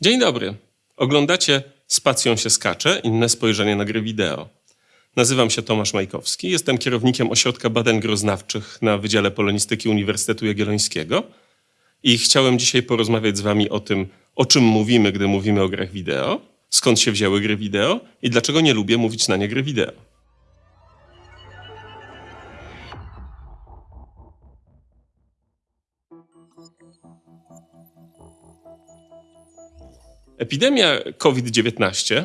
Dzień dobry. Oglądacie Spacją się skacze, inne spojrzenie na gry wideo. Nazywam się Tomasz Majkowski, jestem kierownikiem Ośrodka Badań Groznawczych na Wydziale Polonistyki Uniwersytetu Jagiellońskiego i chciałem dzisiaj porozmawiać z wami o tym, o czym mówimy, gdy mówimy o grach wideo, skąd się wzięły gry wideo i dlaczego nie lubię mówić na nie gry wideo. Epidemia COVID-19,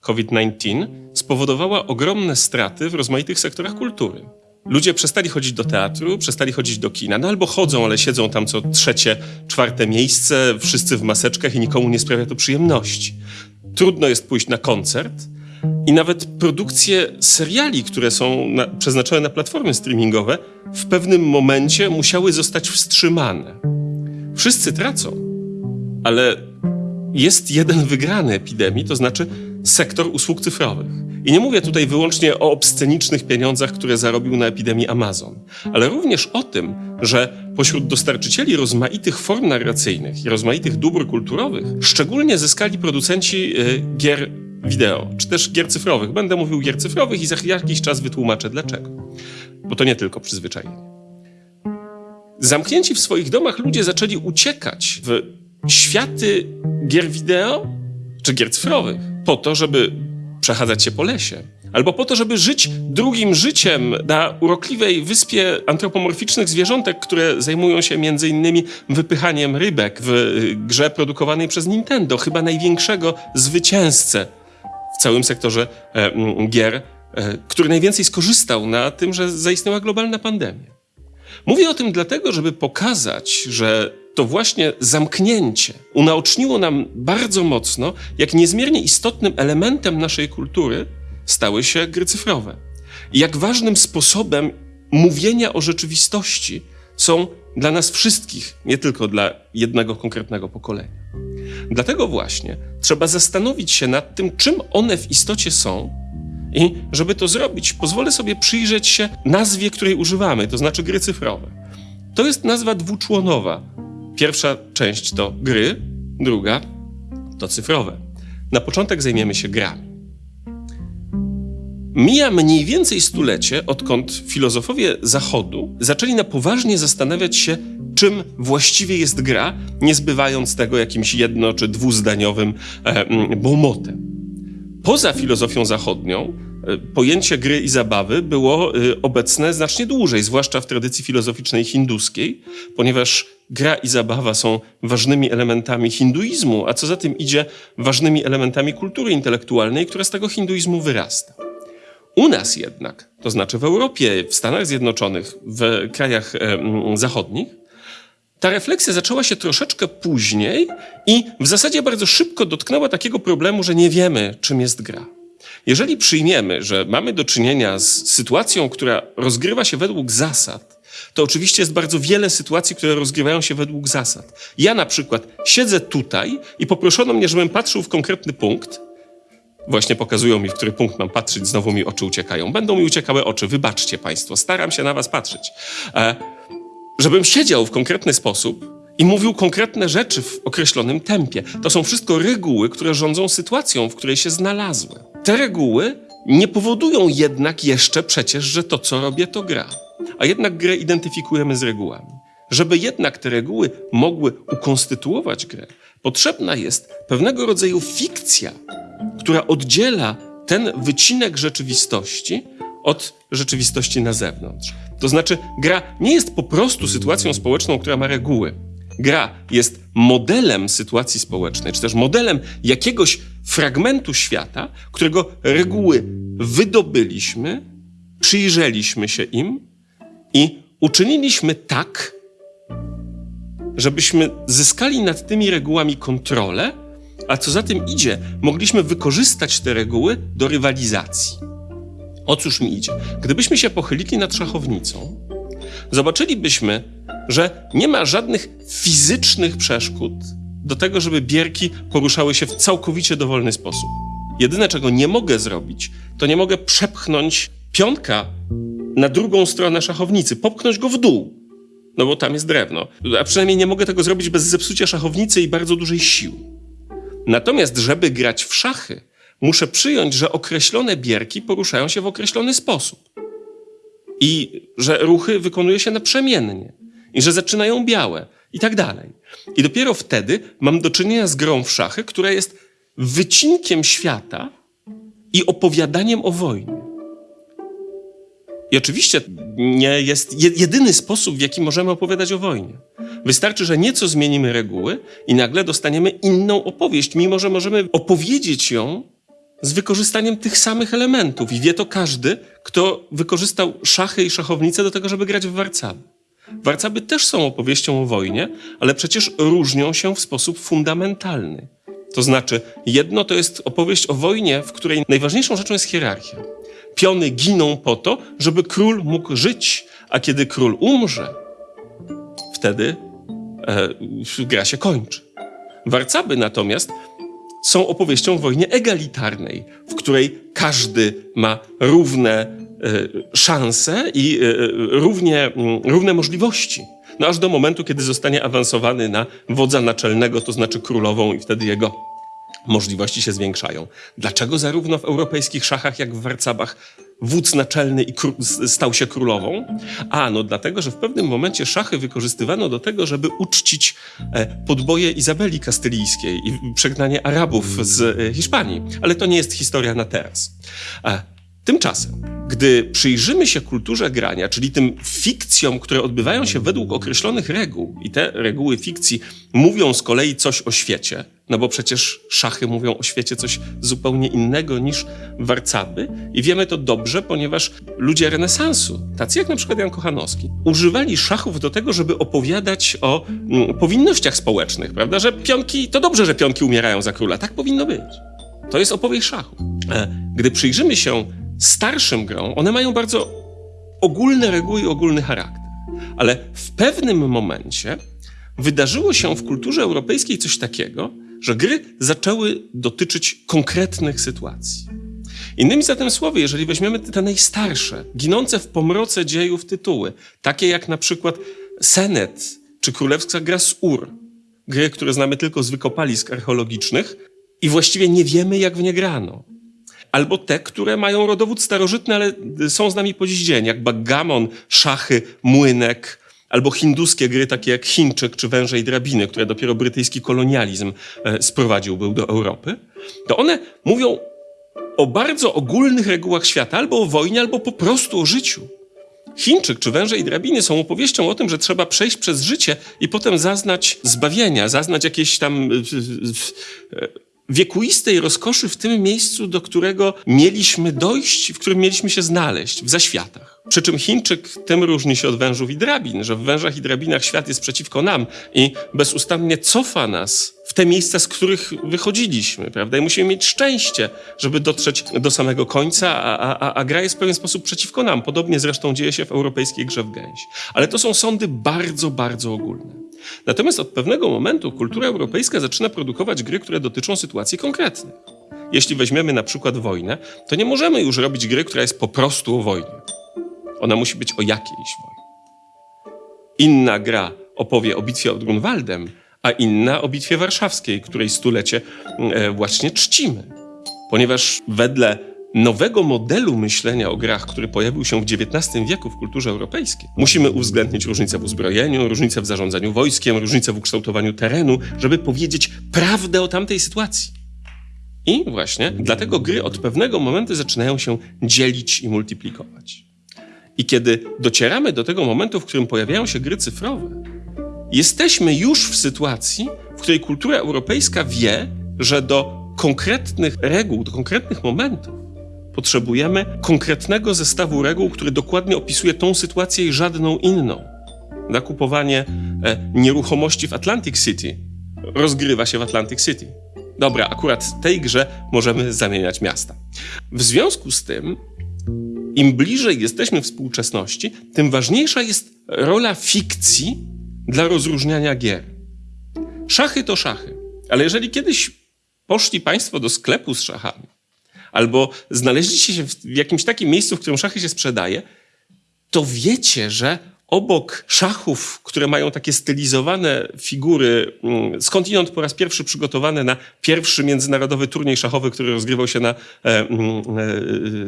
COVID-19, spowodowała ogromne straty w rozmaitych sektorach kultury. Ludzie przestali chodzić do teatru, przestali chodzić do kina, no albo chodzą, ale siedzą tam co trzecie, czwarte miejsce, wszyscy w maseczkach i nikomu nie sprawia to przyjemności. Trudno jest pójść na koncert i nawet produkcje seriali, które są na, przeznaczone na platformy streamingowe, w pewnym momencie musiały zostać wstrzymane. Wszyscy tracą, ale jest jeden wygrany epidemii, to znaczy sektor usług cyfrowych. I nie mówię tutaj wyłącznie o obscenicznych pieniądzach, które zarobił na epidemii Amazon, ale również o tym, że pośród dostarczycieli rozmaitych form narracyjnych i rozmaitych dóbr kulturowych szczególnie zyskali producenci y, gier wideo, czy też gier cyfrowych. Będę mówił gier cyfrowych i za jakiś czas wytłumaczę dlaczego. Bo to nie tylko przyzwyczajenie. Zamknięci w swoich domach ludzie zaczęli uciekać w światy gier wideo czy gier cyfrowych po to, żeby przechadzać się po lesie. Albo po to, żeby żyć drugim życiem na urokliwej wyspie antropomorficznych zwierzątek, które zajmują się innymi wypychaniem rybek w y, grze produkowanej przez Nintendo, chyba największego zwycięzcę w całym sektorze e, gier, e, który najwięcej skorzystał na tym, że zaistniała globalna pandemia. Mówię o tym dlatego, żeby pokazać, że to właśnie zamknięcie unaoczniło nam bardzo mocno, jak niezmiernie istotnym elementem naszej kultury stały się gry cyfrowe. I jak ważnym sposobem mówienia o rzeczywistości są dla nas wszystkich, nie tylko dla jednego konkretnego pokolenia. Dlatego właśnie trzeba zastanowić się nad tym, czym one w istocie są. I żeby to zrobić, pozwolę sobie przyjrzeć się nazwie, której używamy, to znaczy gry cyfrowe. To jest nazwa dwuczłonowa, Pierwsza część to gry, druga to cyfrowe. Na początek zajmiemy się grami. Mija mniej więcej stulecie, odkąd filozofowie Zachodu zaczęli na poważnie zastanawiać się, czym właściwie jest gra, nie zbywając tego jakimś jedno- czy dwuzdaniowym e, bomotem. Poza filozofią zachodnią e, pojęcie gry i zabawy było e, obecne znacznie dłużej, zwłaszcza w tradycji filozoficznej hinduskiej, ponieważ gra i zabawa są ważnymi elementami hinduizmu, a co za tym idzie, ważnymi elementami kultury intelektualnej, która z tego hinduizmu wyrasta. U nas jednak, to znaczy w Europie, w Stanach Zjednoczonych, w krajach zachodnich, ta refleksja zaczęła się troszeczkę później i w zasadzie bardzo szybko dotknęła takiego problemu, że nie wiemy, czym jest gra. Jeżeli przyjmiemy, że mamy do czynienia z sytuacją, która rozgrywa się według zasad, to oczywiście jest bardzo wiele sytuacji, które rozgrywają się według zasad. Ja na przykład siedzę tutaj i poproszono mnie, żebym patrzył w konkretny punkt. Właśnie pokazują mi, w który punkt mam patrzeć, znowu mi oczy uciekają. Będą mi uciekały oczy, wybaczcie Państwo, staram się na Was patrzeć. E, żebym siedział w konkretny sposób i mówił konkretne rzeczy w określonym tempie. To są wszystko reguły, które rządzą sytuacją, w której się znalazły. Te reguły nie powodują jednak jeszcze przecież, że to, co robię, to gra a jednak grę identyfikujemy z regułami. Żeby jednak te reguły mogły ukonstytuować grę, potrzebna jest pewnego rodzaju fikcja, która oddziela ten wycinek rzeczywistości od rzeczywistości na zewnątrz. To znaczy, gra nie jest po prostu sytuacją społeczną, która ma reguły. Gra jest modelem sytuacji społecznej, czy też modelem jakiegoś fragmentu świata, którego reguły wydobyliśmy, przyjrzeliśmy się im i uczyniliśmy tak, żebyśmy zyskali nad tymi regułami kontrolę, a co za tym idzie, mogliśmy wykorzystać te reguły do rywalizacji. O cóż mi idzie? Gdybyśmy się pochylili nad szachownicą, zobaczylibyśmy, że nie ma żadnych fizycznych przeszkód do tego, żeby bierki poruszały się w całkowicie dowolny sposób. Jedyne, czego nie mogę zrobić, to nie mogę przepchnąć pionka na drugą stronę szachownicy, popchnąć go w dół, no bo tam jest drewno. A przynajmniej nie mogę tego zrobić bez zepsucia szachownicy i bardzo dużej siły. Natomiast, żeby grać w szachy, muszę przyjąć, że określone bierki poruszają się w określony sposób. I że ruchy wykonuje się naprzemiennie. I że zaczynają białe. I tak dalej. I dopiero wtedy mam do czynienia z grą w szachy, która jest wycinkiem świata i opowiadaniem o wojnie. I oczywiście nie jest je- jedyny sposób, w jaki możemy opowiadać o wojnie. Wystarczy, że nieco zmienimy reguły i nagle dostaniemy inną opowieść, mimo że możemy opowiedzieć ją z wykorzystaniem tych samych elementów. I wie to każdy, kto wykorzystał szachy i szachownice do tego, żeby grać w warcaby. Warcaby też są opowieścią o wojnie, ale przecież różnią się w sposób fundamentalny. To znaczy, jedno to jest opowieść o wojnie, w której najważniejszą rzeczą jest hierarchia. Piony giną po to, żeby król mógł żyć, a kiedy król umrze, wtedy e, gra się kończy. Warcaby natomiast są opowieścią o wojnie egalitarnej, w której każdy ma równe e, szanse i e, równie, mm, równe możliwości. No aż do momentu, kiedy zostanie awansowany na wodza naczelnego, to znaczy królową, i wtedy jego możliwości się zwiększają. Dlaczego zarówno w europejskich szachach, jak w warcabach wódz naczelny i stał się królową? A, no dlatego, że w pewnym momencie szachy wykorzystywano do tego, żeby uczcić e, podboje Izabeli Kastylijskiej i przegnanie Arabów z e, Hiszpanii. Ale to nie jest historia na teraz. E, Tymczasem, gdy przyjrzymy się kulturze grania, czyli tym fikcjom, które odbywają się według określonych reguł, i te reguły fikcji mówią z kolei coś o świecie, no bo przecież szachy mówią o świecie coś zupełnie innego niż warcaby, i wiemy to dobrze, ponieważ ludzie renesansu, tacy jak na przykład Jan Kochanowski, używali szachów do tego, żeby opowiadać o mm, powinnościach społecznych, prawda? Że pionki, to dobrze, że pionki umierają za króla, tak powinno być. To jest opowieść szachu. E, Gdy przyjrzymy się starszym grom, one mają bardzo ogólne reguły i ogólny charakter. Ale w pewnym momencie wydarzyło się w kulturze europejskiej coś takiego, że gry zaczęły dotyczyć konkretnych sytuacji. Innymi zatem słowy, jeżeli weźmiemy te najstarsze, ginące w pomroce dziejów tytuły, takie jak na przykład Senet czy Królewska Gra z Ur, gry, które znamy tylko z wykopalisk archeologicznych i właściwie nie wiemy, jak w nie grano. Albo te, które mają rodowód starożytny, ale są z nami po dziś dzień, jak backgammon, szachy, młynek, albo hinduskie gry takie jak Chińczyk czy Węże i Drabiny, które dopiero brytyjski kolonializm e, sprowadził był do Europy, to one mówią o bardzo ogólnych regułach świata, albo o wojnie, albo po prostu o życiu. Chińczyk czy Węże i Drabiny są opowieścią o tym, że trzeba przejść przez życie i potem zaznać zbawienia, zaznać jakiejś tam y, wiekuistej rozkoszy w tym miejscu, do którego mieliśmy dojść, w którym mieliśmy się znaleźć, w zaświatach. Przy czym Chińczyk tym różni się od wężów i drabin, że w wężach i drabinach świat jest przeciwko nam i bezustannie cofa nas w te miejsca, z których wychodziliśmy, prawda? I musimy mieć szczęście, żeby dotrzeć do samego końca, a, a, a gra jest w pewien sposób przeciwko nam. Podobnie zresztą dzieje się w europejskiej grze w gęś. Ale to są sądy bardzo, bardzo ogólne. Natomiast od pewnego momentu kultura europejska zaczyna produkować gry, które dotyczą sytuacji konkretnych. Jeśli weźmiemy na przykład wojnę, to nie możemy już robić gry, która jest po prostu o wojnie. Ona musi być o jakiejś wojnie. Inna gra opowie o bitwie pod Grunwaldem, a inna o bitwie warszawskiej, której stulecie e, właśnie czcimy. Ponieważ wedle nowego modelu myślenia o grach, który pojawił się w XIX wieku w kulturze europejskiej, musimy uwzględnić różnice w uzbrojeniu, różnice w zarządzaniu wojskiem, różnice w ukształtowaniu terenu, żeby powiedzieć prawdę o tamtej sytuacji. I właśnie dlatego gry od pewnego momentu zaczynają się dzielić i multiplikować. I kiedy docieramy do tego momentu, w którym pojawiają się gry cyfrowe, jesteśmy już w sytuacji, w której kultura europejska wie, że do konkretnych reguł, do konkretnych momentów potrzebujemy konkretnego zestawu reguł, który dokładnie opisuje tą sytuację i żadną inną. Nakupowanie e, nieruchomości w Atlantic City rozgrywa się w Atlantic City. Dobra, akurat w tej grze możemy zamieniać miasta. W związku z tym im bliżej jesteśmy współczesności, tym ważniejsza jest rola fikcji dla rozróżniania gier. Szachy to szachy, ale jeżeli kiedyś poszli Państwo do sklepu z szachami, albo znaleźliście się w jakimś takim miejscu, w którym szachy się sprzedaje, to wiecie, że obok szachów, które mają takie stylizowane figury, mm, skądinąd po raz pierwszy przygotowane na pierwszy międzynarodowy turniej szachowy, który rozgrywał się na, e, mm,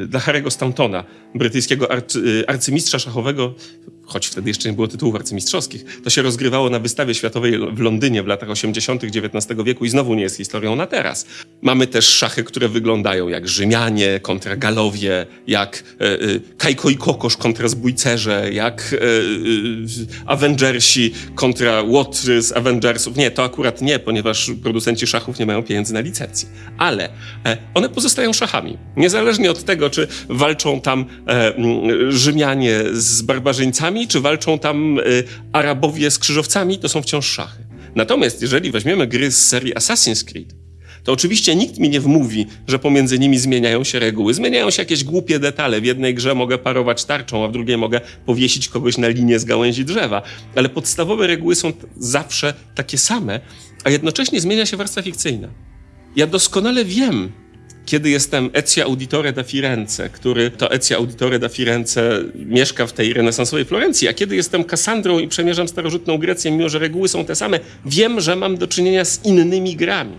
e, dla Harry'ego Stantona, brytyjskiego arcy, arcymistrza szachowego, choć wtedy jeszcze nie było tytułów arcymistrzowskich. To się rozgrywało na wystawie światowej w Londynie w latach 80. XIX wieku i znowu nie jest historią na teraz. Mamy też szachy, które wyglądają jak Rzymianie kontra Galowie, jak e, e, Kajko i Kokosz kontra Zbójcerze, jak e, e, Avengersi kontra Łotry z Avengersów. Nie, to akurat nie, ponieważ producenci szachów nie mają pieniędzy na licencję. Ale e, one pozostają szachami. Niezależnie od tego, czy walczą tam e, Rzymianie z barbarzyńcami, czy walczą tam e, Arabowie z krzyżowcami, to są wciąż szachy. Natomiast jeżeli weźmiemy gry z serii Assassin's Creed, to oczywiście nikt mi nie wmówi, że pomiędzy nimi zmieniają się reguły. Zmieniają się jakieś głupie detale. W jednej grze mogę parować tarczą, a w drugiej mogę powiesić kogoś na linię z gałęzi drzewa. Ale podstawowe reguły są zawsze takie same, a jednocześnie zmienia się warstwa fikcyjna. Ja doskonale wiem, kiedy jestem Ezio Auditore da Firenze, który to Ezio Auditore da Firenze mieszka w tej renesansowej Florencji, a kiedy jestem Kassandrą i przemierzam starożytną Grecję, mimo że reguły są te same, wiem, że mam do czynienia z innymi grami.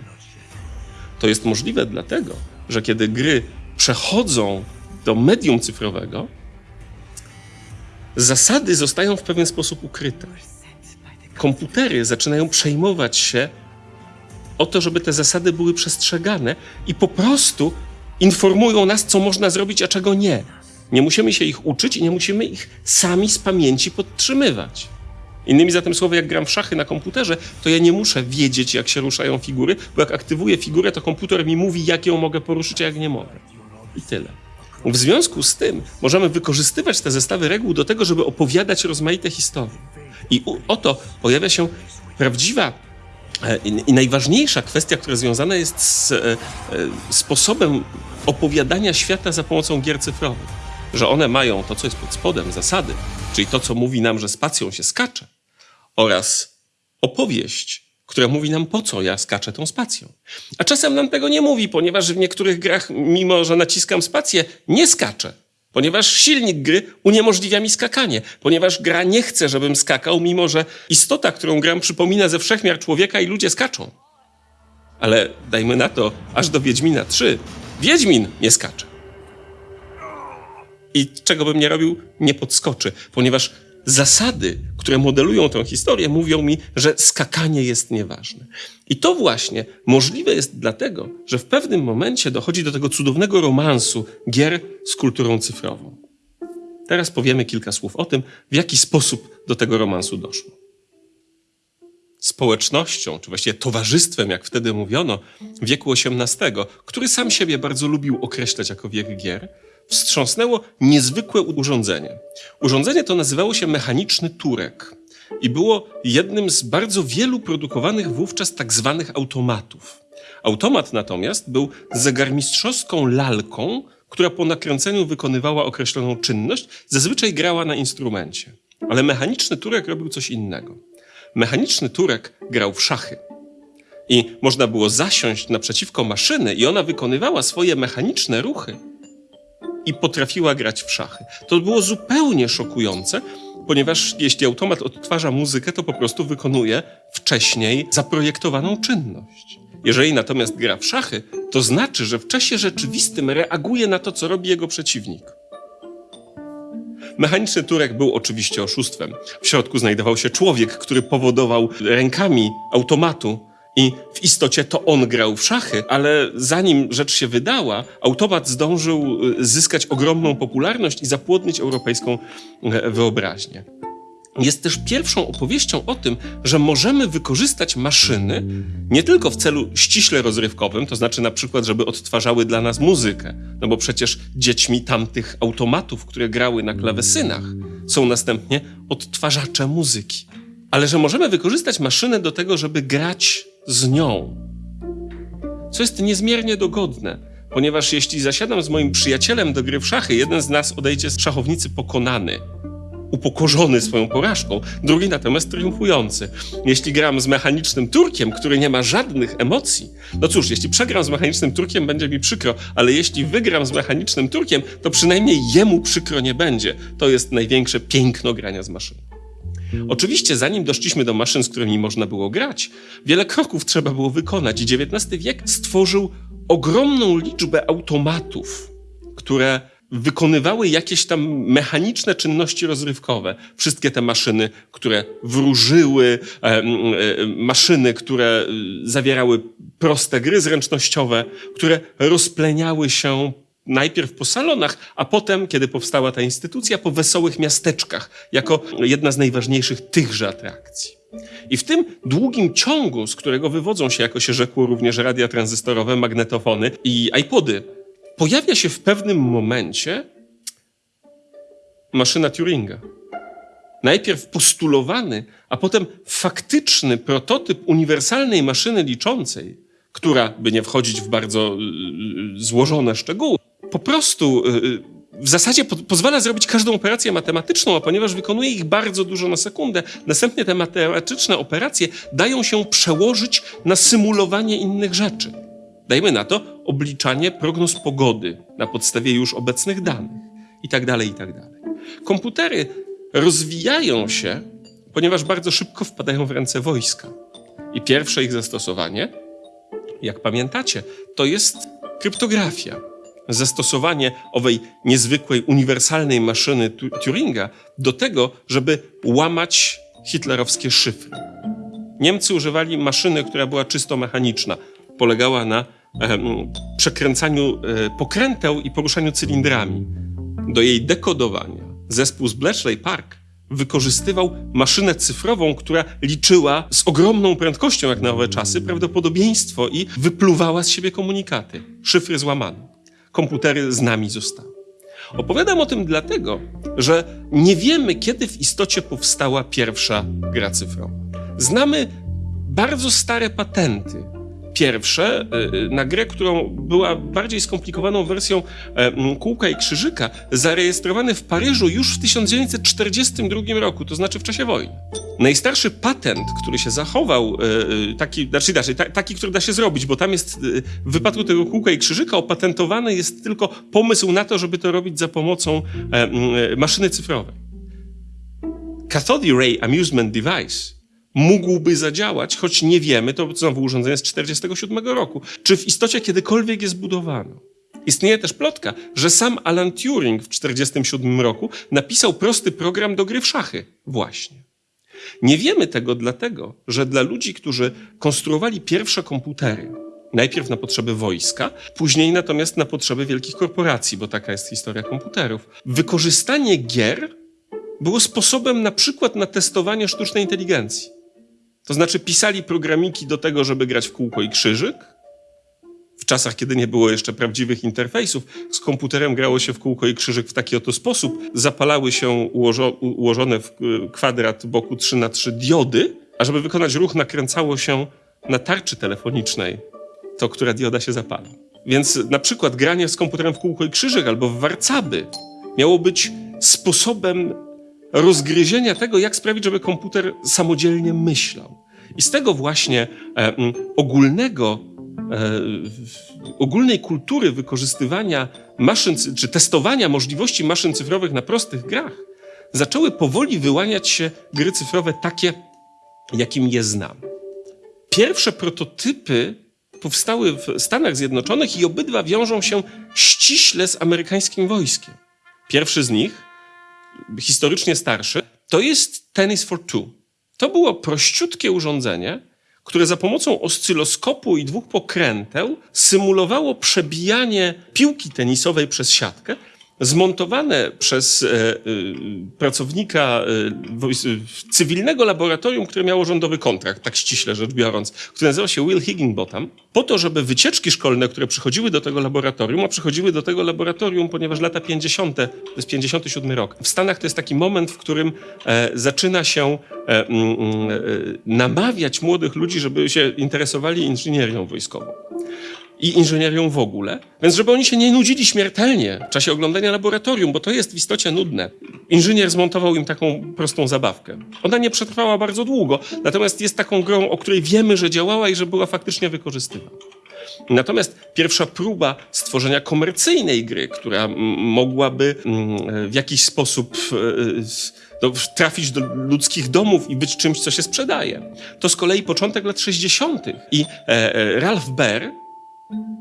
To jest możliwe dlatego, że kiedy gry przechodzą do medium cyfrowego, zasady zostają w pewien sposób ukryte. Komputery zaczynają przejmować się o to, żeby te zasady były przestrzegane i po prostu informują nas, co można zrobić, a czego nie. Nie musimy się ich uczyć i nie musimy ich sami z pamięci podtrzymywać. Innymi zatem słowy, jak gram w szachy na komputerze, to ja nie muszę wiedzieć, jak się ruszają figury, bo jak aktywuję figurę, to komputer mi mówi, jak ją mogę poruszyć, a jak nie mogę. I tyle. W związku z tym możemy wykorzystywać te zestawy reguł do tego, żeby opowiadać rozmaite historie. I oto pojawia się prawdziwa i, i najważniejsza kwestia, która związana jest z e, e, sposobem opowiadania świata za pomocą gier cyfrowych. Że one mają to, co jest pod spodem, zasady, czyli to, co mówi nam, że spacją się skacze, oraz opowieść, która mówi nam, po co ja skaczę tą spacją. A czasem nam tego nie mówi, ponieważ w niektórych grach, mimo że naciskam spację, nie skaczę. Ponieważ silnik gry uniemożliwia mi skakanie, ponieważ gra nie chce, żebym skakał, mimo że istota, którą gram, przypomina ze wszechmiar człowieka i ludzie skaczą. Ale dajmy na to, aż do Wiedźmina 3. Wiedźmin nie skacze. I czego bym nie robił, nie podskoczy, ponieważ zasady, które modelują tę historię, mówią mi, że skakanie jest nieważne. I to właśnie możliwe jest dlatego, że w pewnym momencie dochodzi do tego cudownego romansu gier z kulturą cyfrową. Teraz powiemy kilka słów o tym, w jaki sposób do tego romansu doszło. Społecznością, czy właściwie towarzystwem, jak wtedy mówiono, wieku XVIII, który sam siebie bardzo lubił określać jako wiek gier, wstrząsnęło niezwykłe urządzenie. Urządzenie to nazywało się mechaniczny turek i było jednym z bardzo wielu produkowanych wówczas tak zwanych automatów. Automat natomiast był zegarmistrzowską lalką, która po nakręceniu wykonywała określoną czynność, zazwyczaj grała na instrumencie. Ale mechaniczny turek robił coś innego. Mechaniczny turek grał w szachy. I można było zasiąść naprzeciwko maszyny i ona wykonywała swoje mechaniczne ruchy i potrafiła grać w szachy. To było zupełnie szokujące, ponieważ jeśli automat odtwarza muzykę, to po prostu wykonuje wcześniej zaprojektowaną czynność. Jeżeli natomiast gra w szachy, to znaczy, że w czasie rzeczywistym reaguje na to, co robi jego przeciwnik. Mechaniczny turek był oczywiście oszustwem. W środku znajdował się człowiek, który powodował rękami automatu i w istocie to on grał w szachy, ale zanim rzecz się wydała, automat zdążył y, zyskać ogromną popularność i zapłodnić europejską e, wyobraźnię. Jest też pierwszą opowieścią o tym, że możemy wykorzystać maszyny nie tylko w celu ściśle rozrywkowym, to znaczy na przykład, żeby odtwarzały dla nas muzykę, no bo przecież dziećmi tamtych automatów, które grały na klawesynach, są następnie odtwarzacze muzyki. Ale że możemy wykorzystać maszynę do tego, żeby grać z nią. Co jest niezmiernie dogodne, ponieważ jeśli zasiadam z moim przyjacielem do gry w szachy, jeden z nas odejdzie z szachownicy pokonany, upokorzony swoją porażką, drugi natomiast triumfujący. Jeśli gram z mechanicznym Turkiem, który nie ma żadnych emocji, no cóż, jeśli przegram z mechanicznym Turkiem, będzie mi przykro, ale jeśli wygram z mechanicznym Turkiem, to przynajmniej jemu przykro nie będzie. To jest największe piękno grania z maszyną. Oczywiście, zanim doszliśmy do maszyn, z którymi można było grać, wiele kroków trzeba było wykonać. I XIX wiek stworzył ogromną liczbę automatów, które wykonywały jakieś tam mechaniczne czynności rozrywkowe. Wszystkie te maszyny, które wróżyły, maszyny, które e, zawierały proste gry zręcznościowe, które rozpleniały się najpierw po salonach, a potem, kiedy powstała ta instytucja, po wesołych miasteczkach, jako jedna z najważniejszych tychże atrakcji. I w tym długim ciągu, z którego wywodzą się, jako się rzekło, również radia tranzystorowe, magnetofony i iPody, pojawia się w pewnym momencie maszyna Turinga. Najpierw postulowany, a potem faktyczny prototyp uniwersalnej maszyny liczącej, która, by nie wchodzić w bardzo y, złożone szczegóły, po prostu y, w zasadzie po, pozwala zrobić każdą operację matematyczną, a ponieważ wykonuje ich bardzo dużo na sekundę, następnie te matematyczne operacje dają się przełożyć na symulowanie innych rzeczy. Dajmy na to obliczanie prognoz pogody na podstawie już obecnych danych i tak dalej, i tak. Komputery rozwijają się, ponieważ bardzo szybko wpadają w ręce wojska. I pierwsze ich zastosowanie, jak pamiętacie, to jest kryptografia. Zastosowanie owej niezwykłej, uniwersalnej maszyny Turinga do tego, żeby łamać hitlerowskie szyfry. Niemcy używali maszyny, która była czysto mechaniczna. Polegała na przekręcaniu e, pokręteł i poruszaniu cylindrami. Do jej dekodowania zespół z Bletchley Park wykorzystywał maszynę cyfrową, która liczyła z ogromną prędkością, jak na owe czasy, prawdopodobieństwo i wypluwała z siebie komunikaty. Szyfry złamane. Komputery z nami zostały. Opowiadam o tym dlatego, że nie wiemy, kiedy w istocie powstała pierwsza gra cyfrowa. Znamy bardzo stare patenty, pierwsze y, y, na grę, którą była bardziej skomplikowaną wersją e, kółka i krzyżyka, zarejestrowany w Paryżu już w 1942 roku, to znaczy w czasie wojny. Najstarszy patent, który się zachował, e, e, taki, znaczy, znaczy taki, który da się zrobić, bo tam jest w wypadku tego kółka i krzyżyka opatentowany jest tylko pomysł na to, żeby to robić za pomocą maszyny cyfrowej. Cathode Ray Amusement Device mógłby zadziałać, choć nie wiemy, to znowu urządzenie z 1947 roku, czy w istocie kiedykolwiek je zbudowano. Istnieje też plotka, że sam Alan Turing w 1947 roku napisał prosty program do gry w szachy. Właśnie. Nie wiemy tego dlatego, że dla ludzi, którzy konstruowali pierwsze komputery, najpierw na potrzeby wojska, później natomiast na potrzeby wielkich korporacji, bo taka jest historia komputerów, wykorzystanie gier było sposobem na przykład na testowanie sztucznej inteligencji. To znaczy pisali programiki do tego, żeby grać w kółko i krzyżyk. W czasach, kiedy nie było jeszcze prawdziwych interfejsów, z komputerem grało się w kółko i krzyżyk w taki oto sposób. Zapalały się ułożo ułożone w kwadrat boku 3 na 3 diody, a żeby wykonać ruch nakręcało się na tarczy telefonicznej to, która dioda się zapala. Więc na przykład granie z komputerem w kółko i krzyżyk albo w warcaby miało być sposobem rozgryzienia tego, jak sprawić, żeby komputer samodzielnie myślał. I z tego właśnie e, ogólnego, e, ogólnej kultury wykorzystywania maszyn, czy testowania możliwości maszyn cyfrowych na prostych grach, zaczęły powoli wyłaniać się gry cyfrowe takie, jakim je znam. Pierwsze prototypy powstały w Stanach Zjednoczonych i obydwa wiążą się ściśle z amerykańskim wojskiem. Pierwszy z nich historycznie starszy, to jest Tennis for Two. To było prościutkie urządzenie, które za pomocą oscyloskopu i dwóch pokręteł symulowało przebijanie piłki tenisowej przez siatkę zmontowane przez e, e, pracownika e, cywilnego laboratorium, które miało rządowy kontrakt, tak ściśle rzecz biorąc, który nazywał się Will Higginbotham, po to, żeby wycieczki szkolne, które przychodziły do tego laboratorium, a przychodziły do tego laboratorium, ponieważ lata 50., to jest 57 rok. W Stanach to jest taki moment, w którym zaczyna się namawiać młodych ludzi, żeby się interesowali inżynierią wojskową i inżynierią w ogóle. Więc żeby oni się nie nudzili śmiertelnie w czasie oglądania laboratorium, bo to jest w istocie nudne. Inżynier zmontował im taką prostą zabawkę. Ona nie przetrwała bardzo długo, natomiast jest taką grą, o której wiemy, że działała i że była faktycznie wykorzystywana. Natomiast pierwsza próba stworzenia komercyjnej gry, która mogłaby w jakiś sposób e, s- no, trafić do ludzkich domów i być czymś, co się sprzedaje, to z kolei początek lat 60. I e, e, Ralph Baer,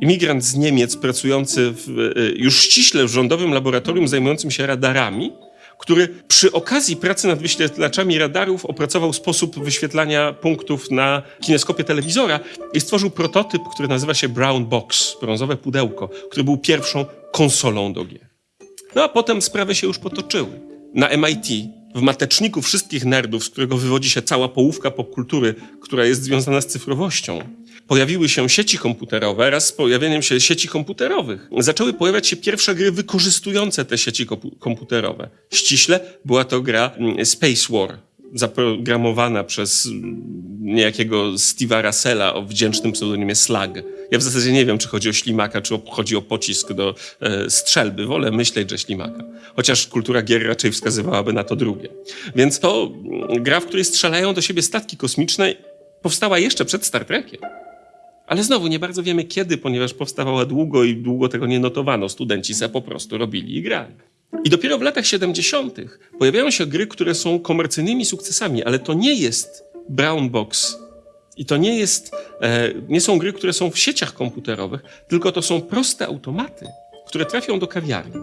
imigrant z Niemiec pracujący w, e, już ściśle w rządowym laboratorium zajmującym się radarami, który przy okazji pracy nad wyświetlaczami radarów opracował sposób wyświetlania punktów na kineskopie telewizora i stworzył prototyp, który nazywa się Brown Box, brązowe pudełko, który był pierwszą konsolą do gier. No a potem sprawy się już potoczyły. Na MIT, w mateczniku wszystkich nerdów, z którego wywodzi się cała połówka popkultury, która jest związana z cyfrowością, pojawiły się sieci komputerowe. Raz z pojawieniem się sieci komputerowych zaczęły pojawiać się pierwsze gry wykorzystujące te sieci komputerowe. Ściśle była to gra mm, Space War, zaprogramowana przez niejakiego Steve'a Russella o wdzięcznym pseudonimie Slug. Ja w zasadzie nie wiem, czy chodzi o ślimaka, czy chodzi o pocisk do e, strzelby. Wolę myśleć, że ślimaka. Chociaż kultura gier raczej wskazywałaby na to drugie. Więc to mm, gra, w której strzelają do siebie statki kosmiczne, powstała jeszcze przed Star Trekiem. Ale znowu nie bardzo wiemy kiedy, ponieważ powstawała długo i długo tego nie notowano. Studenci se po prostu robili i grali. I dopiero w latach 70. pojawiają się gry, które są komercyjnymi sukcesami, ale to nie jest Brown Box. I to nie, jest, e, nie są gry, które są w sieciach komputerowych, tylko to są proste automaty, które trafią do kawiarni.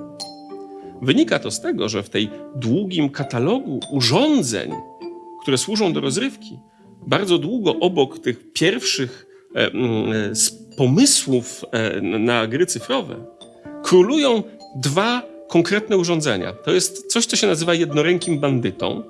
Wynika to z tego, że w tej długim katalogu urządzeń, które służą do rozrywki, bardzo długo obok tych pierwszych e, e, pomysłów na gry cyfrowe królują dwa konkretne urządzenia. To jest coś, co się nazywa jednorękim bandytą.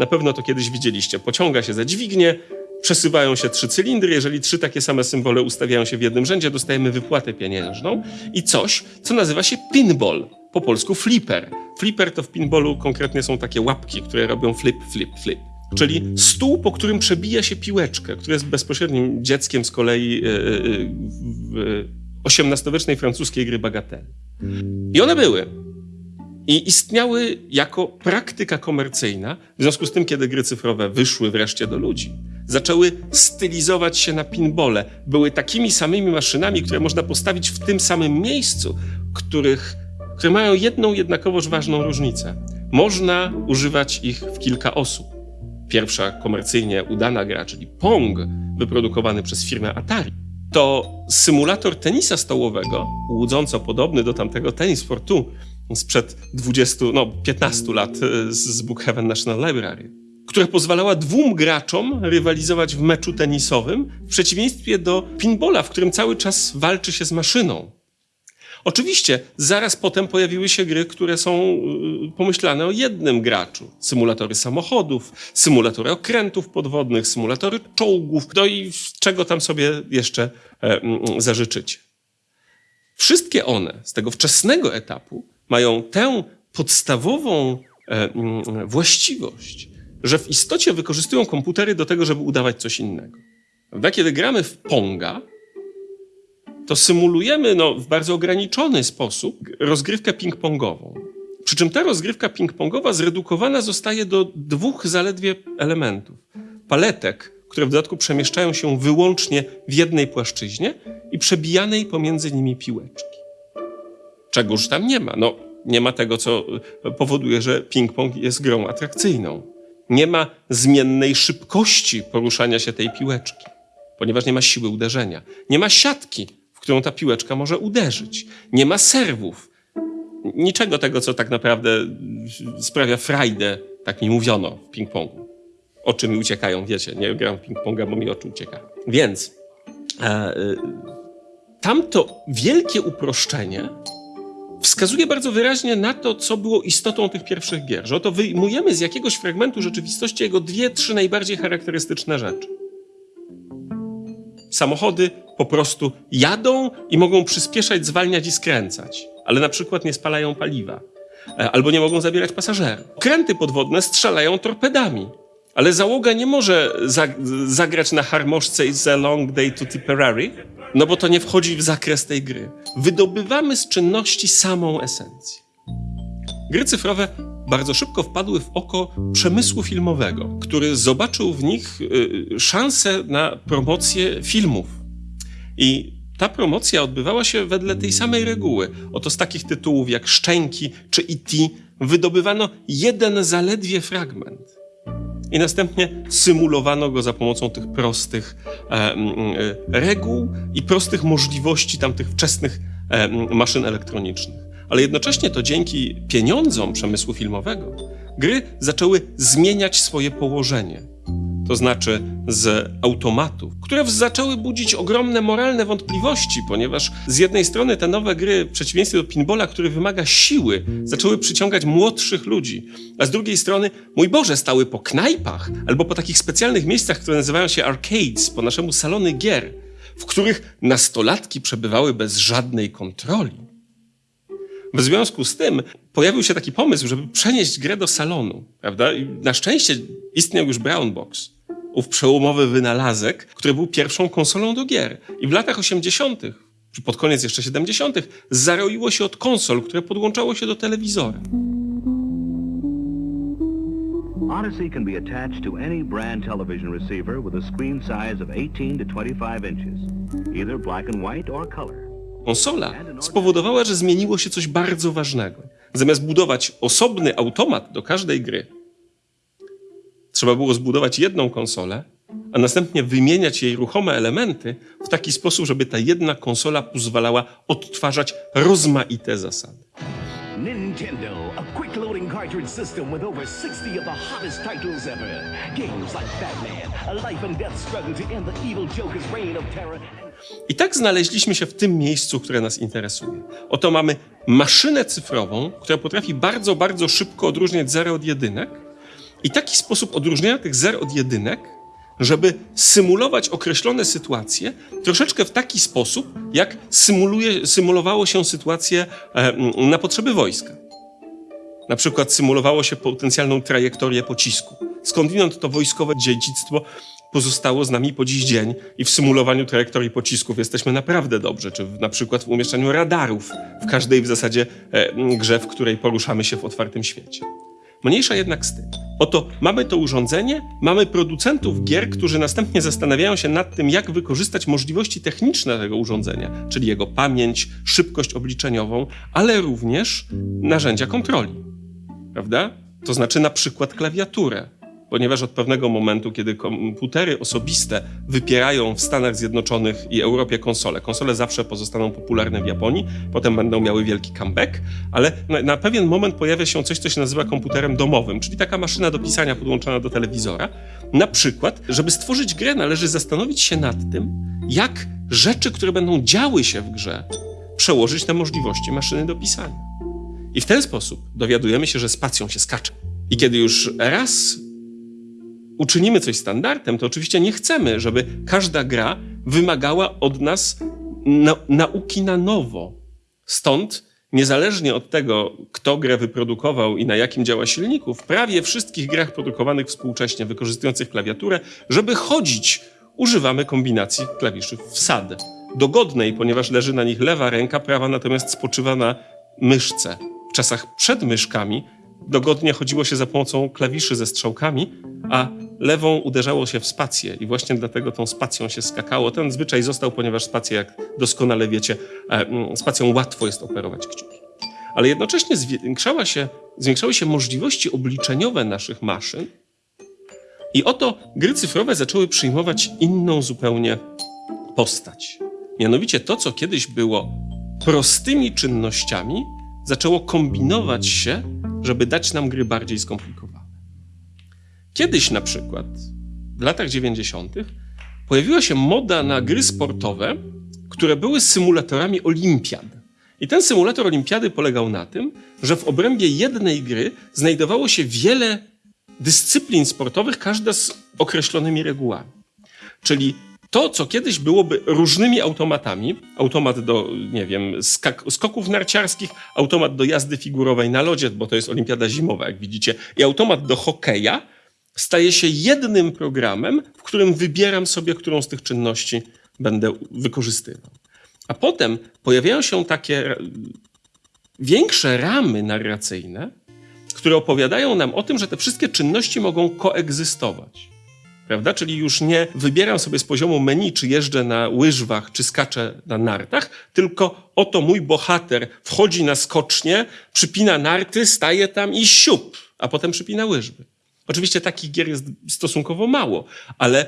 Na pewno to kiedyś widzieliście. Pociąga się za dźwignię, przesuwają się trzy cylindry. Jeżeli trzy takie same symbole ustawiają się w jednym rzędzie, dostajemy wypłatę pieniężną. I coś, co nazywa się pinball. Po polsku flipper. Flipper to w pinballu konkretnie są takie łapki, które robią flip, flip, flip. Czyli stół, po którym przebija się piłeczkę, który jest bezpośrednim dzieckiem z kolei e, e, w XVIII-wiecznej francuskiej gry bagatelle. I one były. I istniały jako praktyka komercyjna. W związku z tym, kiedy gry cyfrowe wyszły wreszcie do ludzi, zaczęły stylizować się na pinbole. Były takimi samymi maszynami, które można postawić w tym samym miejscu, których, które mają jedną jednakowoż ważną różnicę. Można używać ich w kilka osób. Pierwsza komercyjnie udana gra, czyli Pong, wyprodukowany przez firmę Atari, to symulator tenisa stołowego, łudząco podobny do tamtego Tennis for Two sprzed 20, no 15 lat e, z Brookhaven National Library, która pozwalała dwóm graczom rywalizować w meczu tenisowym, w przeciwieństwie do pinballa, w którym cały czas walczy się z maszyną. Oczywiście zaraz potem pojawiły się gry, które są y, pomyślane o jednym graczu. Symulatory samochodów, symulatory okrętów podwodnych, symulatory czołgów, no i czego tam sobie jeszcze e, mm, zażyczycie. Wszystkie one z tego wczesnego etapu mają tę podstawową e, mm, właściwość, że w istocie wykorzystują komputery do tego, żeby udawać coś innego. Prawda? Kiedy gramy w Ponga, to symulujemy no, w bardzo ograniczony sposób rozgrywkę ping-pongową. Przy czym ta rozgrywka ping-pongowa zredukowana zostaje do dwóch zaledwie elementów. Paletek, które w dodatku przemieszczają się wyłącznie w jednej płaszczyźnie i przebijanej pomiędzy nimi piłeczki. Czegoż tam nie ma? No, nie ma tego, co y, powoduje, że ping-pong jest grą atrakcyjną. Nie ma zmiennej szybkości poruszania się tej piłeczki, ponieważ nie ma siły uderzenia. Nie ma siatki, w którą ta piłeczka może uderzyć. Nie ma serwów. Niczego tego, co tak naprawdę y, sprawia frajdę, tak mi mówiono w ping-pongu. Oczy mi uciekają, wiecie, nie gram w ping-ponga, bo mi oczy uciekają. Więc e, y, tamto wielkie uproszczenie wskazuje bardzo wyraźnie na to, co było istotą tych pierwszych gier. Że oto wyjmujemy z jakiegoś fragmentu rzeczywistości jego dwie, trzy najbardziej charakterystyczne rzeczy. Samochody po prostu jadą i mogą przyspieszać, zwalniać i skręcać, ale na przykład nie spalają paliwa. E, Albo nie mogą zabierać pasażerów. Kręty podwodne strzelają torpedami, ale załoga nie może za zagrać na harmoszce It's a long day to Tipperary, no bo to nie wchodzi w zakres tej gry. Wydobywamy z czynności samą esencję. Gry cyfrowe bardzo szybko wpadły w oko przemysłu filmowego, który zobaczył w nich y, szansę na promocję filmów. I ta promocja odbywała się wedle tej samej reguły. Oto z takich tytułów jak Szczęki czy E.T. wydobywano jeden zaledwie fragment. I następnie symulowano go za pomocą tych prostych e, e, reguł i prostych możliwości tamtych wczesnych e, maszyn elektronicznych. Ale jednocześnie to dzięki pieniądzom przemysłu filmowego gry zaczęły zmieniać swoje położenie. To znaczy z automatów, które zaczęły budzić ogromne moralne wątpliwości, ponieważ z jednej strony te nowe gry, w przeciwieństwie do pinballa, który wymaga siły, zaczęły przyciągać młodszych ludzi, a z drugiej strony, mój Boże, stały po knajpach albo po takich specjalnych miejscach, które nazywają się arcades, po naszemu salony gier, w których nastolatki przebywały bez żadnej kontroli. W związku z tym pojawił się taki pomysł, żeby przenieść grę do salonu, prawda? I na szczęście istniał już Brown Box, ów przełomowy wynalazek, który był pierwszą konsolą do gier. I w latach 80., czy pod koniec jeszcze 70., zaroiło się od konsol, które podłączało się do telewizora. Odyssey can be attached to any brand television receiver with a screen size of 18 to 25 inches, either black and white or color. Konsola spowodowała, że zmieniło się coś bardzo ważnego. Zamiast budować osobny automat do każdej gry, trzeba było zbudować jedną konsolę, a następnie wymieniać jej ruchome elementy w taki sposób, żeby ta jedna konsola pozwalała odtwarzać rozmaite zasady. Nintendo, a quick loading cartridge system with over 60 of the hottest titles ever. Games like Batman, a life and death struggle to end the evil Joker's reign of terror. I tak znaleźliśmy się w tym miejscu, które nas interesuje. Oto mamy maszynę cyfrową, która potrafi bardzo, bardzo szybko odróżniać zero od jedynek i taki sposób odróżniania tych zer od jedynek, żeby symulować określone sytuacje troszeczkę w taki sposób, jak symuluje, symulowało się sytuacje e, na potrzeby wojska. Na przykład symulowało się potencjalną trajektorię pocisku. Skądinąd to wojskowe dziedzictwo pozostało z nami po dziś dzień i w symulowaniu trajektorii pocisków jesteśmy naprawdę dobrze, czy na przykład w umieszczaniu radarów w każdej w zasadzie e, grze, w której poruszamy się w otwartym świecie. Mniejsza jednak z tym. Oto mamy to urządzenie, mamy producentów gier, którzy następnie zastanawiają się nad tym, jak wykorzystać możliwości techniczne tego urządzenia, czyli jego pamięć, szybkość obliczeniową, ale również narzędzia kontroli. Prawda? To znaczy na przykład klawiaturę. Ponieważ od pewnego momentu, kiedy komputery osobiste wypierają w Stanach Zjednoczonych i Europie konsole, konsole zawsze pozostaną popularne w Japonii, potem będą miały wielki comeback, ale na, na pewien moment pojawia się coś, co się nazywa komputerem domowym, czyli taka maszyna do pisania podłączona do telewizora. Na przykład, żeby stworzyć grę, należy zastanowić się nad tym, jak rzeczy, które będą działy się w grze, przełożyć na możliwości maszyny do pisania. I w ten sposób dowiadujemy się, że spacją się skacze. I kiedy już raz uczynimy coś standardem, to oczywiście nie chcemy, żeby każda gra wymagała od nas na, nauki na nowo. Stąd, niezależnie od tego, kto grę wyprodukował i na jakim działa silniku, w prawie wszystkich grach produkowanych współcześnie, wykorzystujących klawiaturę, żeby chodzić, używamy kombinacji klawiszy wsad. Dogodnej, ponieważ leży na nich lewa ręka, prawa natomiast spoczywa na myszce. W czasach przed myszkami dogodnie chodziło się za pomocą klawiszy ze strzałkami, a lewą uderzało się w spację i właśnie dlatego tą spacją się skakało. Ten zwyczaj został, ponieważ spację, jak doskonale wiecie, e, mm, spacją łatwo jest operować kciuki. Ale jednocześnie zwiększała się, zwiększały się możliwości obliczeniowe naszych maszyn i oto gry cyfrowe zaczęły przyjmować inną zupełnie postać. Mianowicie to, co kiedyś było prostymi czynnościami, zaczęło kombinować się, żeby dać nam gry bardziej skomplikowane. Kiedyś na przykład, w latach 90., pojawiła się moda na gry sportowe, które były symulatorami olimpiad. I ten symulator olimpiady polegał na tym, że w obrębie jednej gry znajdowało się wiele dyscyplin sportowych, każda z określonymi regułami. Czyli to, co kiedyś byłoby różnymi automatami, automat do, nie wiem, skak- skoków narciarskich, automat do jazdy figurowej na lodzie, bo to jest olimpiada zimowa, jak widzicie, i automat do hokeja, staje się jednym programem, w którym wybieram sobie, którą z tych czynności będę wykorzystywał. A potem pojawiają się takie większe ramy narracyjne, które opowiadają nam o tym, że te wszystkie czynności mogą koegzystować. Prawda? Czyli już nie wybieram sobie z poziomu menu, czy jeżdżę na łyżwach, czy skaczę na nartach, tylko oto mój bohater wchodzi na skocznie, przypina narty, staje tam i siup, a potem przypina łyżwy. Oczywiście takich gier jest stosunkowo mało, ale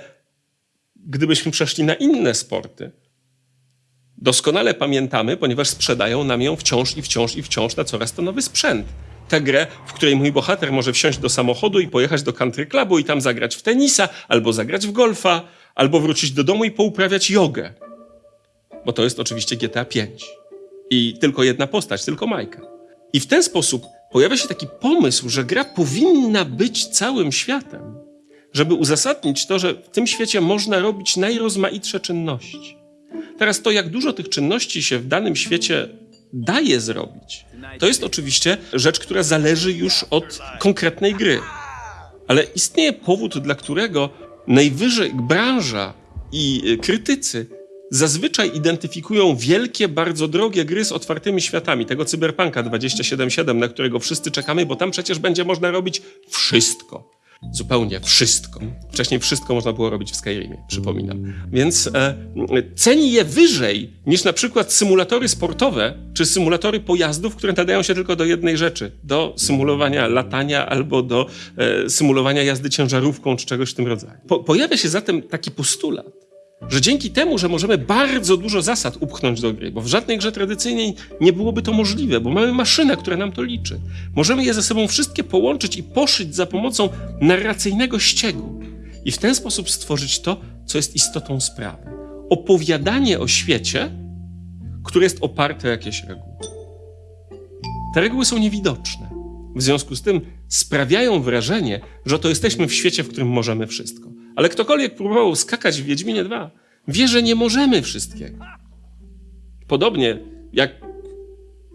gdybyśmy przeszli na inne sporty, doskonale pamiętamy, ponieważ sprzedają nam ją wciąż i wciąż i wciąż na coraz to nowy sprzęt. Tę grę, w której mój bohater może wsiąść do samochodu i pojechać do country clubu i tam zagrać w tenisa, albo zagrać w golfa, albo wrócić do domu i pouprawiać jogę. Bo to jest oczywiście GTA 5. I tylko jedna postać, tylko Majka. I w ten sposób pojawia się taki pomysł, że gra powinna być całym światem, żeby uzasadnić to, że w tym świecie można robić najrozmaitsze czynności. Teraz to, jak dużo tych czynności się w danym świecie daje zrobić, to jest oczywiście rzecz, która zależy już od konkretnej gry. Ale istnieje powód, dla którego najwyżej branża i y, krytycy zazwyczaj identyfikują wielkie, bardzo drogie gry z otwartymi światami, tego Cyberpunka 2077, na którego wszyscy czekamy, bo tam przecież będzie można robić wszystko. Zupełnie wszystko. Wcześniej wszystko można było robić w Skyrimie, przypominam. Więc e, ceni je wyżej niż na przykład symulatory sportowe czy symulatory pojazdów, które nadają się tylko do jednej rzeczy: do symulowania latania albo do e, symulowania jazdy ciężarówką czy czegoś w tym rodzaju. Po, pojawia się zatem taki postulat, że dzięki temu, że możemy bardzo dużo zasad upchnąć do gry, bo w żadnej grze tradycyjnej nie byłoby to możliwe, bo mamy maszynę, która nam to liczy. Możemy je ze sobą wszystkie połączyć i poszyć za pomocą narracyjnego ściegu i w ten sposób stworzyć to, co jest istotą sprawy. Opowiadanie o świecie, które jest oparte o jakieś reguły. Te reguły są niewidoczne. W związku z tym sprawiają wrażenie, że to jesteśmy w świecie, w którym możemy wszystko. Ale ktokolwiek próbował skakać w Wiedźminie 2, wie, że nie możemy wszystkiego. Podobnie jak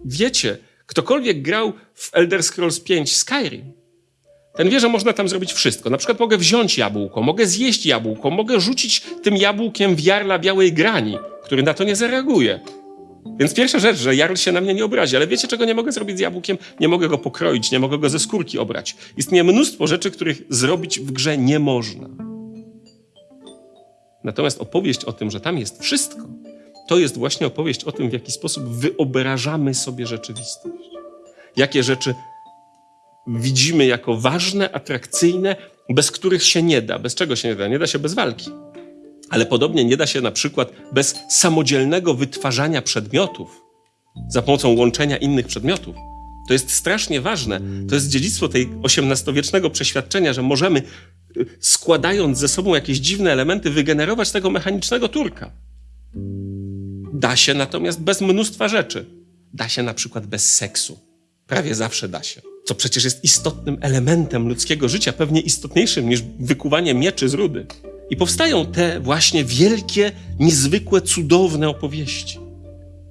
wiecie, ktokolwiek grał w Elder Scrolls 5 Skyrim, ten wie, że można tam zrobić wszystko. Na przykład mogę wziąć jabłko, mogę zjeść jabłko, mogę rzucić tym jabłkiem w jarla białej grani, który na to nie zareaguje. Więc pierwsza rzecz, że jarl się na mnie nie obrazi, ale wiecie, czego nie mogę zrobić z jabłkiem? Nie mogę go pokroić, nie mogę go ze skórki obrać. Istnieje mnóstwo rzeczy, których zrobić w grze nie można. Natomiast opowieść o tym, że tam jest wszystko, to jest właśnie opowieść o tym, w jaki sposób wyobrażamy sobie rzeczywistość. Jakie rzeczy widzimy jako ważne, atrakcyjne, bez których się nie da. Bez czego się nie da? Nie da się bez walki. Ale podobnie nie da się na przykład bez samodzielnego wytwarzania przedmiotów za pomocą łączenia innych przedmiotów. To jest strasznie ważne. To jest dziedzictwo tej XVIII-wiecznego przeświadczenia, że możemy, składając ze sobą jakieś dziwne elementy, wygenerować tego mechanicznego turka. Da się natomiast bez mnóstwa rzeczy. Da się na przykład bez seksu. Prawie zawsze da się. Co przecież jest istotnym elementem ludzkiego życia, pewnie istotniejszym niż wykuwanie mieczy z rudy. I powstają te właśnie wielkie, niezwykłe, cudowne opowieści,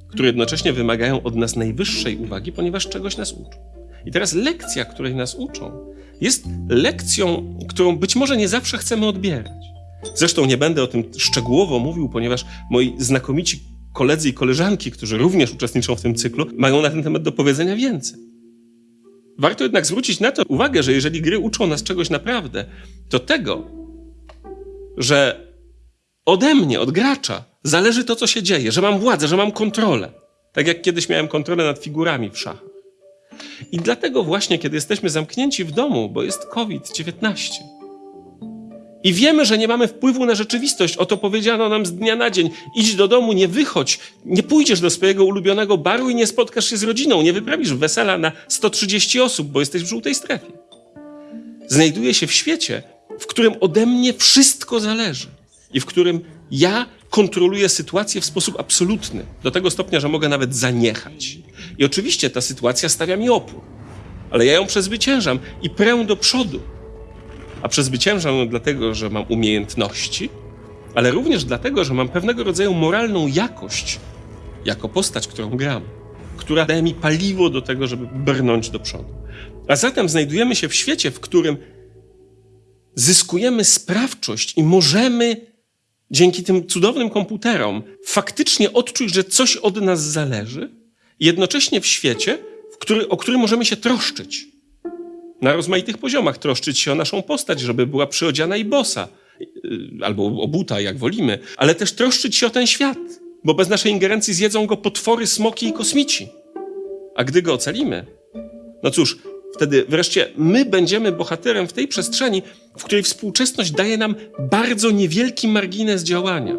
które jednocześnie wymagają od nas najwyższej uwagi, ponieważ czegoś nas uczą. I teraz lekcja, której nas uczą, jest lekcją, którą być może nie zawsze chcemy odbierać. Zresztą nie będę o tym szczegółowo mówił, ponieważ moi znakomici koledzy i koleżanki, którzy również uczestniczą w tym cyklu, mają na ten temat do powiedzenia więcej. Warto jednak zwrócić na to uwagę, że jeżeli gry uczą nas czegoś naprawdę, to tego, że ode mnie, od gracza, zależy to, co się dzieje, że mam władzę, że mam kontrolę. Tak jak kiedyś miałem kontrolę nad figurami w szachach. I dlatego właśnie, kiedy jesteśmy zamknięci w domu, bo jest COVID-19 i wiemy, że nie mamy wpływu na rzeczywistość, o to powiedziano nam z dnia na dzień, idź do domu, nie wychodź, nie pójdziesz do swojego ulubionego baru i nie spotkasz się z rodziną, nie wyprawisz wesela na 130 osób, bo jesteś w żółtej strefie. Znajduję się w świecie, w którym ode mnie wszystko zależy i w którym ja kontroluję sytuację w sposób absolutny, do tego stopnia, że mogę nawet zaniechać. I oczywiście ta sytuacja stawia mi opór, ale ja ją przezwyciężam i prę do przodu. A przezwyciężam ją dlatego, że mam umiejętności, ale również dlatego, że mam pewnego rodzaju moralną jakość jako postać, którą gram, która daje mi paliwo do tego, żeby brnąć do przodu. A zatem znajdujemy się w świecie, w którym zyskujemy sprawczość i możemy dzięki tym cudownym komputerom faktycznie odczuć, że coś od nas zależy, jednocześnie w świecie, w który, o który możemy się troszczyć. Na rozmaitych poziomach troszczyć się o naszą postać, żeby była przyodziana i bosa, y, albo o buta, jak wolimy, ale też troszczyć się o ten świat, bo bez naszej ingerencji zjedzą go potwory, smoki i kosmici. A gdy go ocalimy, no cóż, wtedy wreszcie my będziemy bohaterem w tej przestrzeni, w której współczesność daje nam bardzo niewielki margines działania.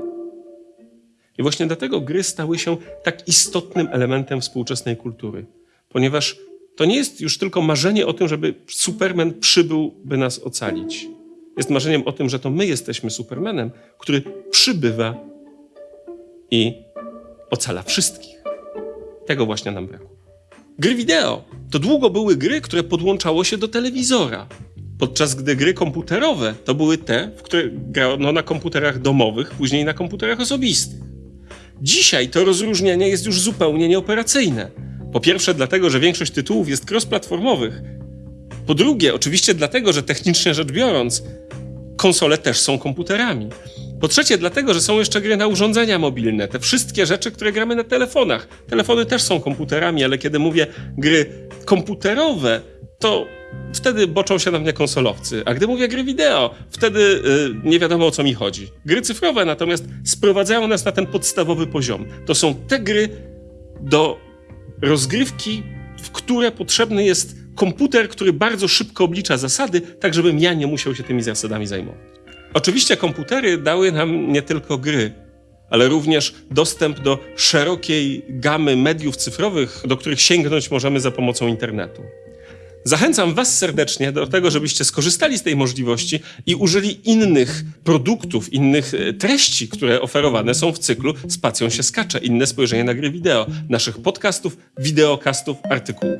I właśnie dlatego gry stały się tak istotnym elementem współczesnej kultury, ponieważ to nie jest już tylko marzenie o tym, żeby Superman przybył, by nas ocalić. Jest marzeniem o tym, że to my jesteśmy Supermanem, który przybywa i ocala wszystkich. Tego właśnie nam brakło. Gry wideo to długo były gry, które podłączało się do telewizora. Podczas gdy gry komputerowe to były te, w które grano na komputerach domowych, później na komputerach osobistych. Dzisiaj to rozróżnienie jest już zupełnie nieoperacyjne. Po pierwsze, dlatego, że większość tytułów jest cross-platformowych. Po drugie, oczywiście dlatego, że technicznie rzecz biorąc, konsole też są komputerami. Po trzecie, dlatego, że są jeszcze gry na urządzenia mobilne, te wszystkie rzeczy, które gramy na telefonach. Telefony też są komputerami, ale kiedy mówię gry komputerowe, to wtedy boczą się na mnie konsolowcy. A gdy mówię gry wideo, wtedy y, nie wiadomo o co mi chodzi. Gry cyfrowe natomiast sprowadzają nas na ten podstawowy poziom. To są te gry do rozgrywki, w które potrzebny jest komputer, który bardzo szybko oblicza zasady, tak żebym ja nie musiał się tymi zasadami zajmować. Oczywiście komputery dały nam nie tylko gry, ale również dostęp do szerokiej gamy mediów cyfrowych, do których sięgnąć możemy za pomocą internetu. Zachęcam Was serdecznie do tego, żebyście skorzystali z tej możliwości i użyli innych produktów, innych e, treści, które oferowane są w cyklu Spacją się skacze, inne spojrzenie na gry wideo, naszych podcastów, wideokastów, artykułów.